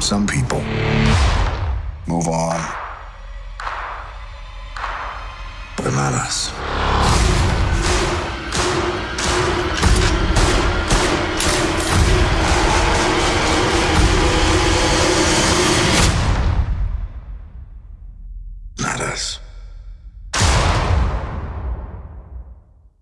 Some people move on, but not us. Not us.